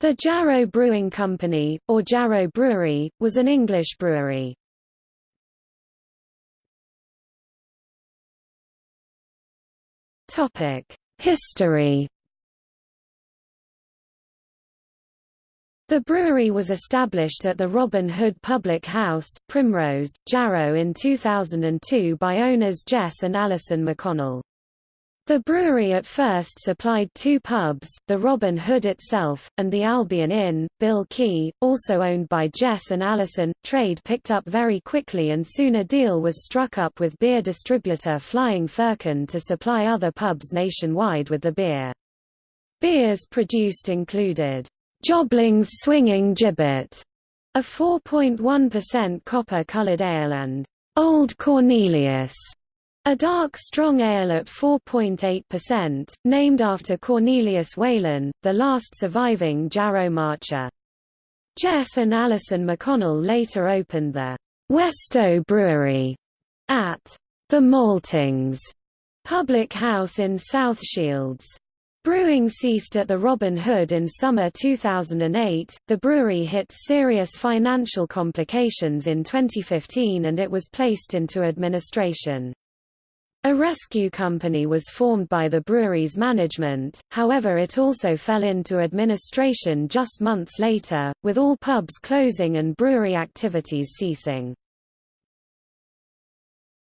The Jarrow Brewing Company, or Jarrow Brewery, was an English brewery. History The brewery was established at the Robin Hood Public House, Primrose, Jarrow in 2002 by owners Jess and Alison McConnell. The brewery at first supplied two pubs, the Robin Hood itself, and the Albion Inn. Bill Quay, also owned by Jess and Alison. trade picked up very quickly and soon a deal was struck up with beer distributor Flying Firkin to supply other pubs nationwide with the beer. Beers produced included, Jobling's Swinging Gibbet, a 4.1% copper-colored ale and Old Cornelius, a dark strong ale at 4.8%, named after Cornelius Whelan, the last surviving Jarrow Marcher. Jess and Alison McConnell later opened the Westoe Brewery at the Maltings public house in South Shields. Brewing ceased at the Robin Hood in summer 2008. The brewery hit serious financial complications in 2015 and it was placed into administration. A rescue company was formed by the brewery's management, however it also fell into administration just months later, with all pubs closing and brewery activities ceasing.